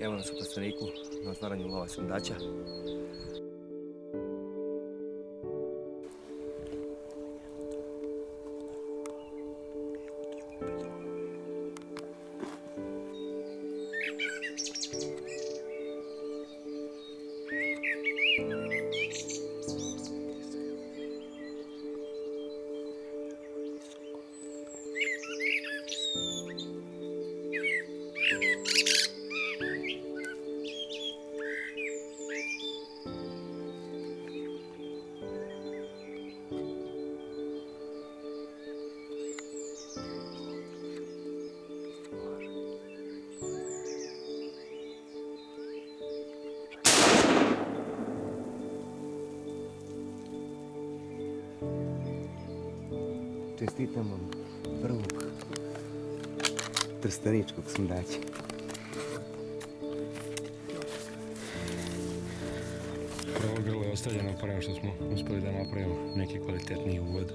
evo nas u plasteniku na otvaranju lova sundača. Čestitam vam prvog trstaničkog smdaća. Prvo grlo je ostavljeno prema što smo uspeli da napravimo neki kvalitetniji uvod.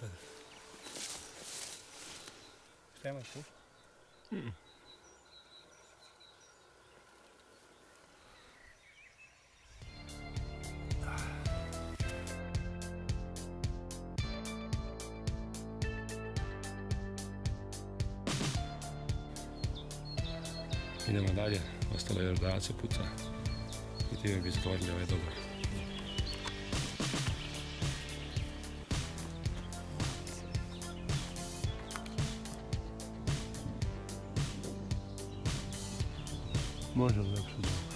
Šta imaš tu? Idemo dalje, ostalo je još 20 puta i time bi zatvorili ovaj dobar. Можемо обсудити.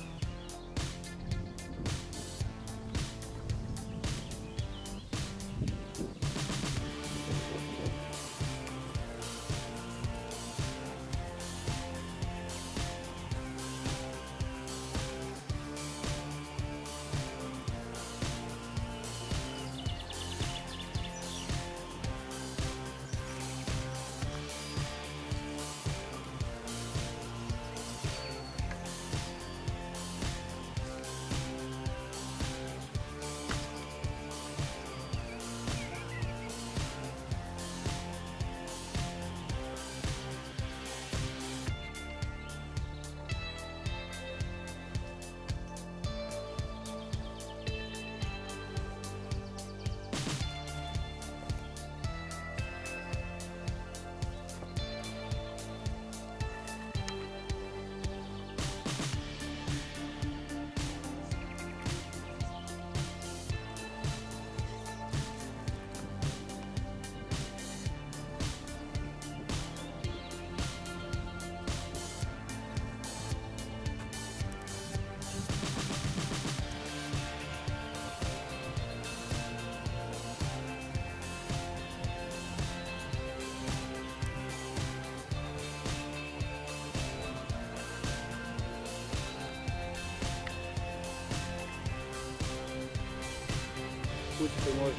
cuide, Senhor.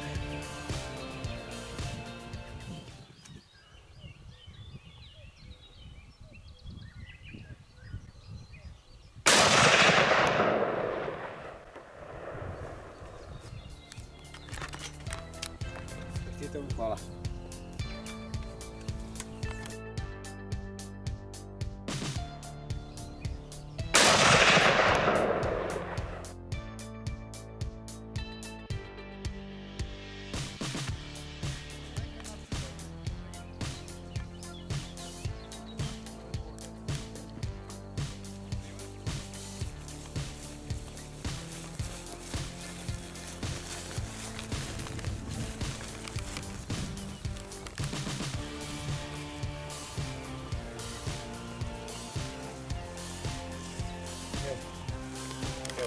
Aqui tem um colar.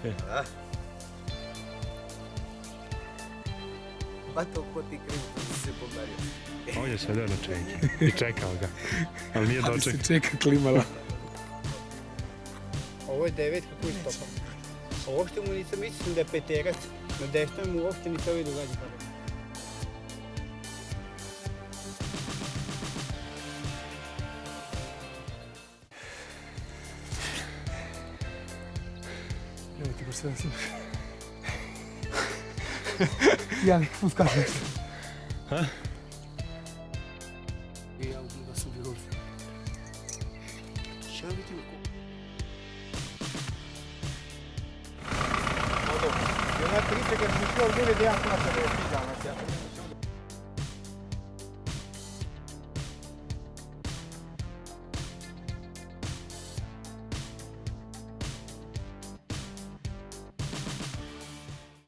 Pa to ko ti krivi, tu si se pomario. On je sedeo na čenji i čekao ga, ali nije dočekao. Ali se čeka klimala. Ovo je devetka koju Ovo što mu nisam mislim da je peterac, na desnom mu uopšte ni se ovaj događa. parecendo assim. Jan, podkaz jest. I ja oglądam sobie Eu Siadaj tylko. No dobra. Ja